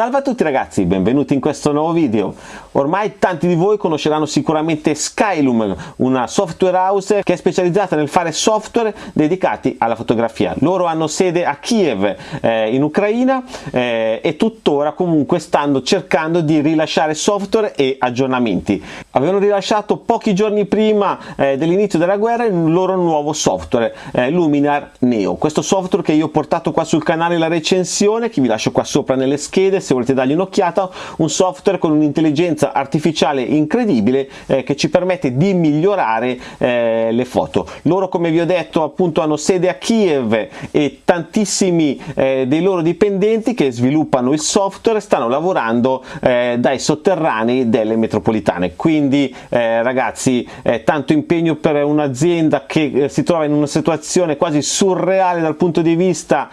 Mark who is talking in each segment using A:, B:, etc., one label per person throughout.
A: Salve a tutti ragazzi, benvenuti in questo nuovo video. Ormai tanti di voi conosceranno sicuramente Skylum, una software house che è specializzata nel fare software dedicati alla fotografia. Loro hanno sede a Kiev eh, in Ucraina eh, e tuttora comunque stanno cercando di rilasciare software e aggiornamenti. Avevano rilasciato pochi giorni prima eh, dell'inizio della guerra il loro nuovo software, eh, Luminar Neo. Questo software che io ho portato qua sul canale la recensione, che vi lascio qua sopra nelle schede se volete dargli un'occhiata, un software con un'intelligenza artificiale incredibile eh, che ci permette di migliorare eh, le foto. Loro come vi ho detto appunto hanno sede a Kiev e tantissimi eh, dei loro dipendenti che sviluppano il software stanno lavorando eh, dai sotterranei delle metropolitane. Quindi eh, ragazzi tanto impegno per un'azienda che eh, si trova in una situazione quasi surreale dal punto di vista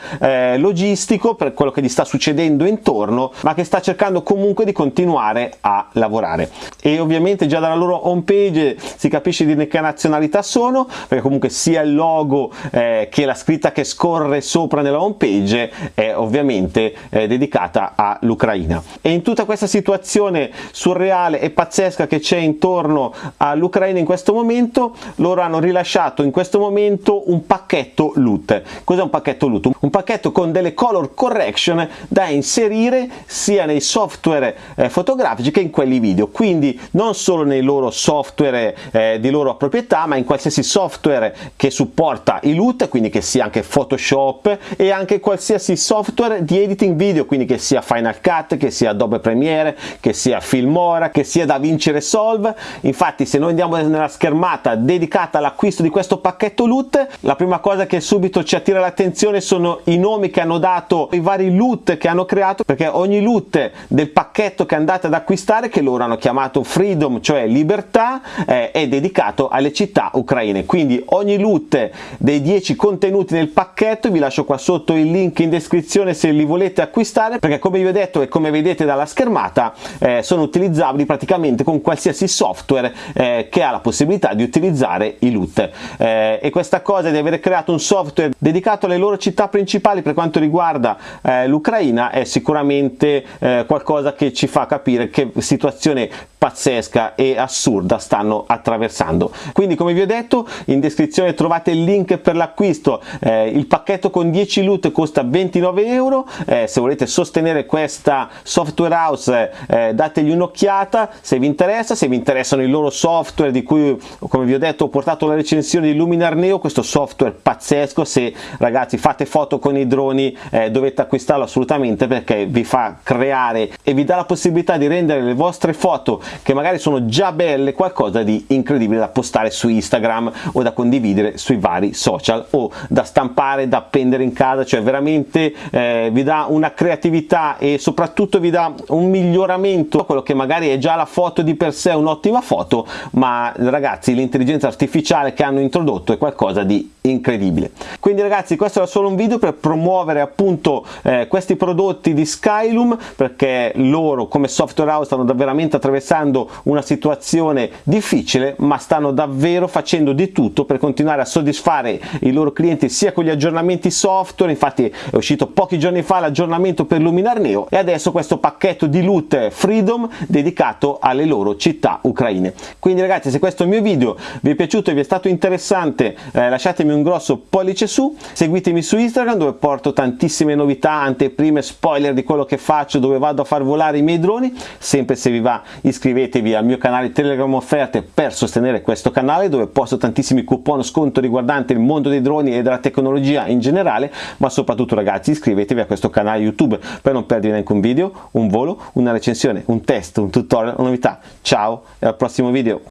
A: logistico per quello che gli sta succedendo intorno ma che sta cercando comunque di continuare a lavorare. E ovviamente già dalla loro home page si capisce di che nazionalità sono perché comunque sia il logo eh, che la scritta che scorre sopra nella home page è ovviamente eh, dedicata all'Ucraina. E in tutta questa situazione surreale e pazzesca che c'è intorno all'Ucraina in questo momento loro hanno rilasciato in questo momento un pacchetto loot. Cos'è un pacchetto loot? un pacchetto con delle color correction da inserire sia nei software eh, fotografici che in quelli video. Quindi non solo nei loro software eh, di loro proprietà ma in qualsiasi software che supporta i LUT quindi che sia anche Photoshop e anche qualsiasi software di editing video quindi che sia Final Cut che sia Adobe Premiere che sia Filmora che sia DaVinci Resolve. Infatti se noi andiamo nella schermata dedicata all'acquisto di questo pacchetto LUT la prima cosa che subito ci attira l'attenzione sono i nomi che hanno dato i vari LUT che hanno creato perché ogni loot del pacchetto che andate ad acquistare che loro hanno chiamato Freedom cioè libertà eh, è dedicato alle città ucraine. Quindi ogni loot dei 10 contenuti nel pacchetto vi lascio qua sotto il link in descrizione se li volete acquistare perché come vi ho detto e come vedete dalla schermata eh, sono utilizzabili praticamente con qualsiasi software eh, che ha la possibilità di utilizzare i loot eh, e questa cosa di avere creato un software dedicato alle loro città principali per quanto riguarda eh, l'Ucraina è sicuramente veramente eh, qualcosa che ci fa capire che situazione pazzesca e assurda stanno attraversando. Quindi come vi ho detto in descrizione trovate il link per l'acquisto. Eh, il pacchetto con 10 loot costa 29 euro. Eh, se volete sostenere questa software house eh, dategli un'occhiata se vi interessa se vi interessano i loro software di cui come vi ho detto ho portato la recensione di Luminar Neo questo software pazzesco. Se ragazzi fate foto con i droni eh, dovete acquistarlo assolutamente perché vi fa creare e vi dà la possibilità di rendere le vostre foto che magari sono già belle qualcosa di incredibile da postare su Instagram o da condividere sui vari social o da stampare da appendere in casa. Cioè veramente eh, vi dà una creatività e soprattutto vi dà un miglioramento. Quello che magari è già la foto di per sé un'ottima foto ma ragazzi l'intelligenza artificiale che hanno introdotto è qualcosa di incredibile. Quindi ragazzi questo era solo un video per promuovere appunto eh, questi prodotti di Skylum perché loro come software house stanno veramente attraversando una situazione difficile ma stanno davvero facendo di tutto per continuare a soddisfare i loro clienti sia con gli aggiornamenti software infatti è uscito pochi giorni fa l'aggiornamento per Luminar Neo e adesso questo pacchetto di loot Freedom dedicato alle loro città ucraine. Quindi ragazzi se questo mio video vi è piaciuto e vi è stato interessante eh, lasciatemi un grosso pollice su seguitemi su Instagram dove porto tantissime novità anteprime spoiler di quello che faccio dove vado a far volare i miei droni. Sempre se vi va iscrivetevi al mio canale Telegram Offerte per sostenere questo canale dove posto tantissimi coupon sconto riguardanti il mondo dei droni e della tecnologia in generale, ma soprattutto ragazzi iscrivetevi a questo canale YouTube per non perdere neanche un video, un volo, una recensione, un test, un tutorial, una novità. Ciao e al prossimo video!